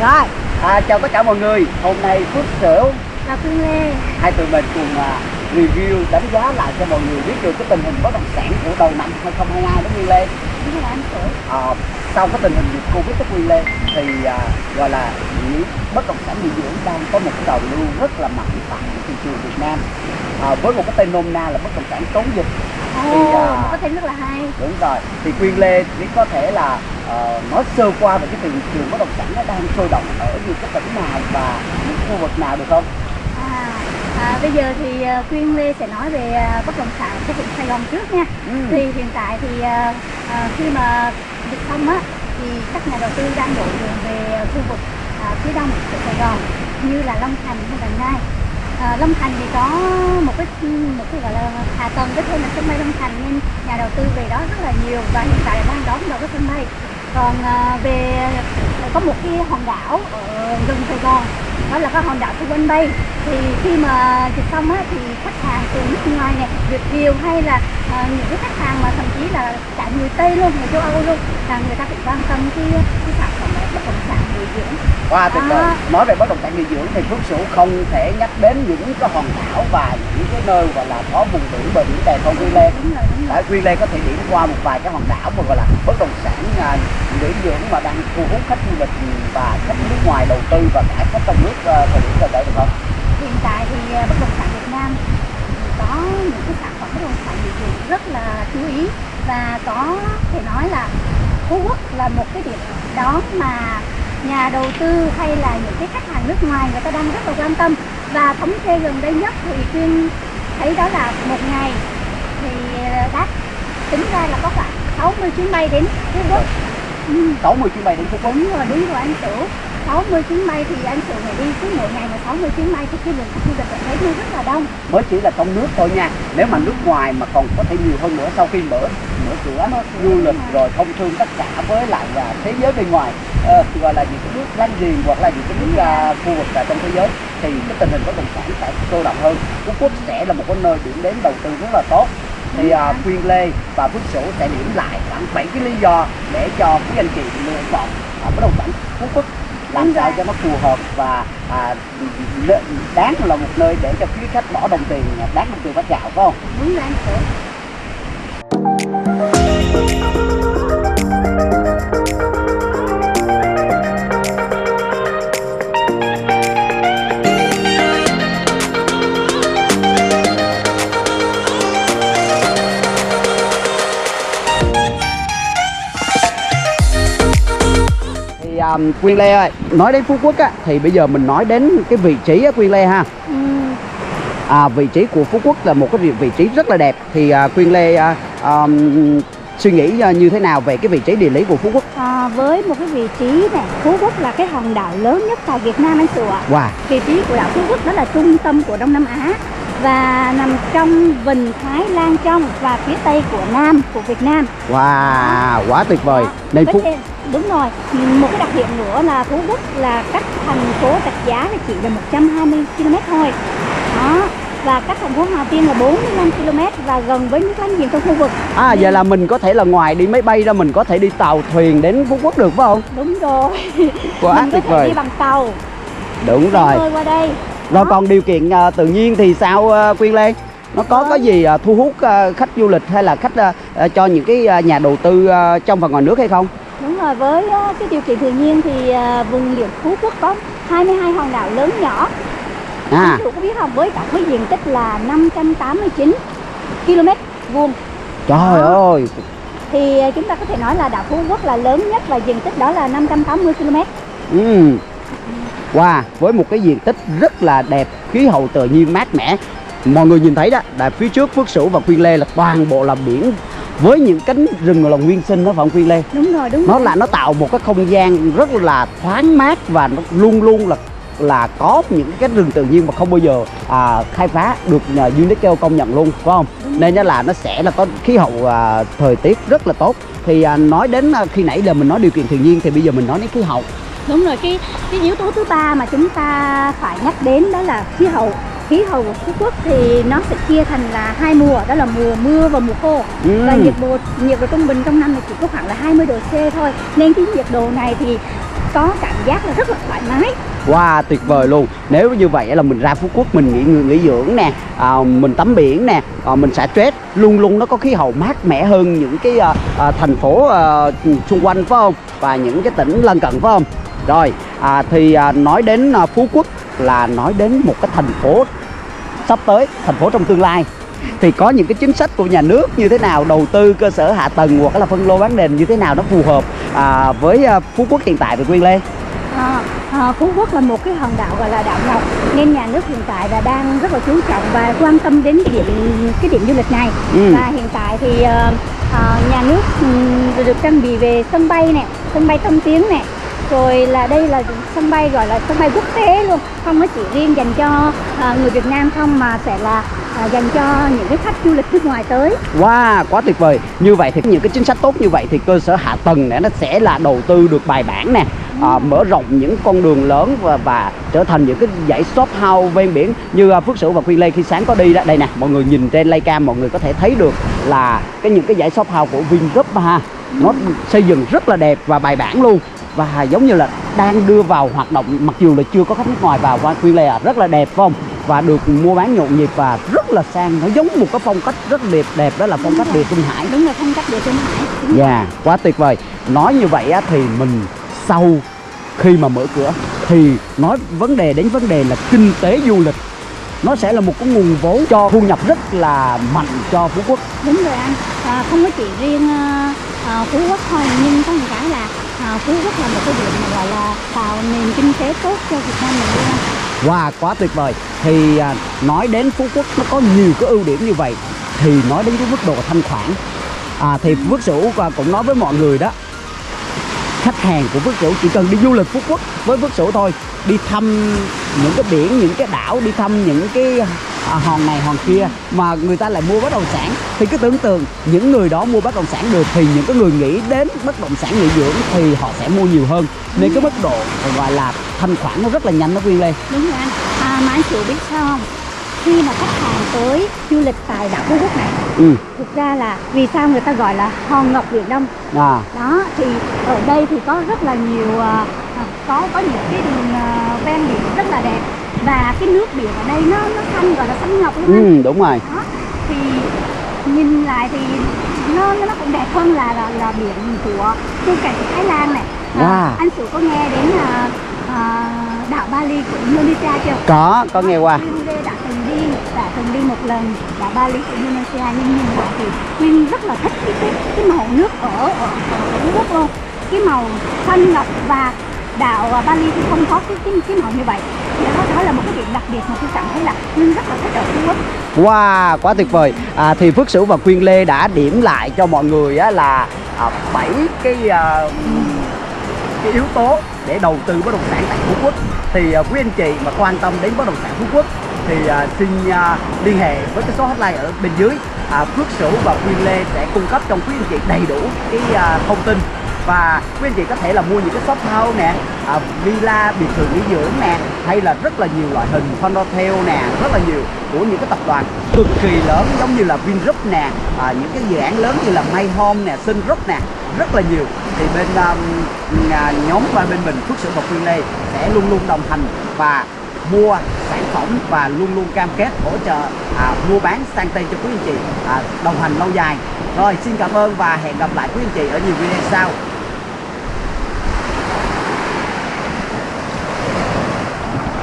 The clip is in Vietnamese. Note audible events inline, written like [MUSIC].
Rồi. À, chào tất cả mọi người. Hôm nay Phước Sửu Là Phương Lê. hai tụi mình cùng à, review đánh giá lại cho mọi người biết được cái tình hình bất động sản của đầu năm 2022 đó Nguyên Lê. Đúng rồi anh Sửu. À, sau cái tình hình dịch Covid đó Nguyên Lê thì à, gọi là những bất động sản nghỉ dưỡng đang có một cái đầu lưu rất là mạnh tại thị trường Việt Nam. À, với một cái tên nôm na là bất động sản chống dịch. Ồ, Thì, à, có thể rất là hay. đúng rồi. Thì Quyên Lê chỉ có thể là ờ, nói sơ qua về cái thị trường bất động sản nó đang sôi động ở những cái tỉnh nào và những khu vực nào được không? à, à, Bây giờ thì à, Quyên Lê sẽ nói về à, bất động sản của vùng Sài Gòn trước nha Ừ. Thì hiện tại thì à, khi mà dịch xong á Thì các nhà đầu tư đang đổ đường về khu vực à, phía đông của Sài Gòn Như là Long Thành hay Đồng Nai à, Long Thành thì có một cái một cái gọi là hạ tầng cái tên là sân bay Long Thành nên nhà đầu tư về đó rất là nhiều và hiện tại đang đón đầu cái sân bay còn à, về à, có một cái hòn đảo ở gần Sài Gòn đó là cái hòn đảo của Vân Bay thì khi mà dịch xong á thì khách hàng từ nước ngoài này Việt kiều hay là à, những cái khách hàng mà thậm chí là cả người Tây luôn người châu Âu luôn là người ta cũng quan tâm cái cái sản phẩm bất động sản nghỉ dưỡng Wow, tuyệt vời. À. Nói về bất động sản nghỉ dưỡng thì Phước Sửu không thể nhắc đến những cái hòn đảo và những cái nơi gọi là có vùng biển bờ biển đẹp không Quyên Lê. đúng rồi đúng rồi Tại Quyên Lê có thể điểm qua một vài cái hòn đảo mà gọi là bất động sản à, nghỉ dưỡng mà đang thu hút khách du lịch và khách nước ngoài đầu tư và cả khách trong nước à, thời điểm gần đây được không? hiện tại thì à, bất động sản Việt Nam có những cái sản phẩm bất động sản nghỉ dưỡng rất là chú ý và có thể nói là Phú Quốc là một cái điểm đón mà nhà đầu tư hay là những cái khách hàng nước ngoài người ta đang rất là quan tâm và thống kê gần đây nhất thì Quyên thấy đó là một ngày thì à, đắt tính ra là có khoảng 60 chuyến bay đến Phú Quốc ừ. 60 chuyến bay đến Phú Quốc. Đúng rồi, đúng rồi anh Sửu 60 chuyến bay thì anh Sửu phải đi cứ mỗi ngày mà 60 chuyến bay thì cái lượng khách du lịch ở đấy rất là đông. Mới chỉ là trong nước thôi nha. Nếu mà nước ngoài mà còn có thể nhiều hơn nữa sau khi mở mở cửa du lịch rồi. thông thương tất cả với lại là thế giới bên ngoài ờ, gọi là những cái nước láng giềng hoặc là những cái nước à, khu vực à, trong thế giới thì cái tình hình bất động sản sẽ sôi động hơn. Phú Quốc sẽ là một cái nơi điểm đến đầu tư rất là tốt. Thì à, Quyên Lê và Phước Sửu sẽ điểm lại khoảng 7 cái lý do để cho quý anh chị lựa chọn à, bất động sản Phú Quốc làm Đúng sao rồi. cho nó phù hợp và à, đáng là một nơi để cho quý khách bỏ đồng tiền đáng đồng tiền bát gạo phải không? đúng rồi anh Um, Quyên Lê ơi, nói đến Phú Quốc á, thì bây giờ mình nói đến cái vị trí á, Quyên Lê ha. ừ. À, vị trí của Phú Quốc là một cái vị, vị trí rất là đẹp. Thì à, Quyên Lê à, um, suy nghĩ à, như thế nào về cái vị trí địa lý của Phú Quốc? à, với một cái vị trí này Phú Quốc là cái hòn đảo lớn nhất tại Việt Nam anh ạ Wow, vị trí của đảo Phú Quốc đó là trung tâm của Đông Nam Á và nằm trong vịnh Thái Lan trong và phía tây của Nam của Việt Nam wow, quá tuyệt vời. Với Phú đúng rồi một cái đặc điểm nữa là Phú Quốc là cách thành phố Rạch Giá là chỉ là 120 km thôi đó và cách thành phố Hà Tiên là 45 km và gần với nước láng giềng trong khu vực À vậy là mình có thể là ngoài đi máy bay ra mình có thể đi tàu thuyền đến Phú Quốc được phải không? đúng rồi Quá [LAUGHS] mình tuyệt vời. đi bằng tàu Đúng rồi. qua đây Rồi còn điều kiện à, tự nhiên thì sao à, Quyên Lê? Nó có Vâng. có gì à, thu hút à, khách du lịch hay là khách à, à, cho những cái à, nhà đầu tư à, trong và ngoài nước hay không? Đúng rồi, với ờ, cái điều kiện tự nhiên thì ờ, vùng biển Phú Quốc có 22 hòn đảo lớn nhỏ. À, Chủ có biết không? Với tổng với diện tích là 589 km vuông trời Đó. ơi, thì ờ, chúng ta có thể nói là đảo Phú Quốc là lớn nhất và diện tích đó là 580 km. Ừ. Wow, với một cái diện tích rất là đẹp, khí hậu tự nhiên mát mẻ. Mọi người nhìn thấy đó, là phía trước Phước Sửu và Quyên Lê là toàn bộ là biển với những cánh rừng là nguyên sinh đó phải không Quyên Lê? Đúng rồi, đúng Nó rồi. là nó tạo một cái không gian rất là thoáng mát và nó luôn luôn là là có những cái rừng tự nhiên mà không bao giờ à, khai phá được nhờ UNESCO công nhận luôn phải không? Nên nó là nó sẽ là có khí hậu à, thời tiết rất là tốt. Thì à, nói đến à, khi nãy là mình nói điều kiện tự nhiên thì bây giờ mình nói đến khí hậu. Đúng rồi, cái cái yếu tố thứ ba mà chúng ta phải nhắc đến đó là khí hậu. Khí hậu của Phú Quốc thì nó sẽ chia thành là hai mùa, đó là mùa mưa và mùa khô. Ừ. Và nhiệt độ nhiệt độ trung bình trong năm thì chỉ có khoảng là 20 độ C thôi. Nên cái nhiệt độ này thì có cảm giác là rất là thoải mái Wow, tuyệt vời luôn. Nếu như vậy là mình ra Phú Quốc mình nghỉ nghỉ, nghỉ dưỡng nè, à, mình tắm biển nè, à, mình xả stress, luôn luôn nó có khí hậu mát mẻ hơn những cái à, à, thành phố à, xung quanh phải không? Và những cái tỉnh lân cận phải không? Rồi, à, thì à, nói đến à, Phú Quốc là nói đến một cái thành phố sắp tới, thành phố trong tương lai. Thì có những cái chính sách của nhà nước như thế nào đầu tư cơ sở hạ tầng hoặc là phân lô bán nền như thế nào nó phù hợp à, với à, Phú Quốc hiện tại về Quyên Lê? À, à, Phú Quốc là một cái hòn đảo gọi là đảo ngọc nên nhà nước hiện tại là đang rất là chú trọng và quan tâm đến cái điểm cái điểm du lịch này. Ừ. và hiện tại thì ờ, nhà nước ừm, được trang bị về sân bay nè sân bay thông tiếng nè rồi là đây là sân bay gọi là sân bay quốc tế luôn không có chỉ riêng dành cho ờ, người Việt Nam không mà sẽ là ờ, dành cho những cái khách du lịch nước ngoài tới Wow, quá tuyệt vời. Như vậy thì những cái chính sách tốt như vậy thì cơ sở hạ tầng này nó sẽ là đầu tư được bài bản nè, à, mở rộng những con đường lớn và và trở thành những cái dãy shop house ven biển như à, Phước Sửu và Quyên Lê khi sáng có đi đó. Đây nè, mọi người nhìn trên Laycam mọi người có thể thấy được là cái những cái dãy shop house của Vingroup ha. Nó xây dựng rất là đẹp và bài bản luôn và giống như là đang đưa vào hoạt động mặc dù là chưa có khách nước ngoài vào và Quyên Lê à, rất là đẹp phải không? Và được mua bán nhộn nhịp và rất là sang, nó giống một cái phong cách rất đẹp đẹp đó là phong cách địa trung hải. đúng là phong cách địa trung hải Đúng Dạ, quá tuyệt vời. Nói như vậy á, thì mình sau khi mà mở cửa thì nói vấn đề đến vấn đề là kinh tế du lịch nó sẽ là một cái nguồn vốn cho thu nhập rất là mạnh cho Phú Quốc. Đúng rồi anh, à, không có chỉ riêng à, Phú Quốc thôi nhưng có một cái là à, Phú Quốc là một cái điểm mà gọi là tạo nền kinh tế tốt cho Việt Nam mình luôn. Wow, quá tuyệt vời. Thì à, nói đến Phú Quốc nó có nhiều cái ưu điểm như vậy thì nói đến cái mức độ thanh khoản à, thì Phước Sửu và cũng nói với mọi người đó khách hàng của Phước Sửu chỉ cần đi du lịch Phú Quốc với Phước Sửu thôi đi thăm những cái biển những cái đảo đi thăm những cái à, hòn này hòn kia mà người ta lại mua bất động sản. Thì cứ tưởng tượng những người đó mua bất động sản được thì những cái người nghĩ đến bất động sản nghỉ dưỡng thì họ sẽ mua nhiều hơn. Nên cái mức độ gọi là thanh khoản nó rất là nhanh nó Quyên Lê. Đúng rồi anh, à, mà anh chị biết sao không? Khi mà khách hàng tới du lịch tại đảo Phú Quốc này ừ. Thực ra là vì sao người ta gọi là hòn ngọc Biển Đông? À. Đó, thì ở đây thì có rất là nhiều à, có có những cái đường à, ven biển rất là đẹp và cái nước biển ở đây nó nó xanh gọi là xanh ngọc luôn ừ đúng rồi. Đó thì nhìn lại thì nó nó cũng đẹp hơn là là, là biển của Cải của Thái Lan này. À, Wow. anh Sử có nghe đến à, à, đảo Bali của Indonesia chưa? Có có nghe qua. Đã từng đi đã từng đi một lần đảo Bali của Indonesia nhưng nhìn lại thì Quyên rất là thích cái cái, cái màu nước ở ở Phú Quốc luôn. Cái màu xanh ngọc và đảo à, Bali thì không có cái cái, cái màu như vậy Dạ, đó, đó là một cái điểm đặc biệt mà tôi cảm thấy là Quyên rất là thích ở Phú Quốc Wow, quá tuyệt vời. À, thì Phước Sửu và Quyên Lê đã điểm lại cho mọi người á, là à, 7 cái à, cái yếu tố để đầu tư bất động sản tại Phú Quốc. Thì à, quý anh chị mà quan tâm đến bất động sản Phú Quốc thì à, xin à, liên hệ với cái số hotline ở bên dưới. À, Phước Sửu và Quyên Lê sẽ cung cấp cho quý anh chị đầy đủ cái à, thông tin và quý anh chị có thể là mua những cái shop house nè à, villa biệt thự nghỉ dưỡng nè hay là rất là nhiều loại hình condotel nè rất là nhiều của những cái tập đoàn cực kỳ lớn giống như là Vingroup nè à, những cái dự án lớn như là May Home nè Sun Group nè rất là nhiều. Thì bên um, à, nhóm và bên mình Phước Sự và Quyên Lê sẽ luôn luôn đồng hành và mua sản phẩm và luôn luôn cam kết hỗ trợ à, mua bán sang tên cho quý anh chị à, đồng hành lâu dài. Rồi xin cảm ơn và hẹn gặp lại quý anh chị ở nhiều video sau.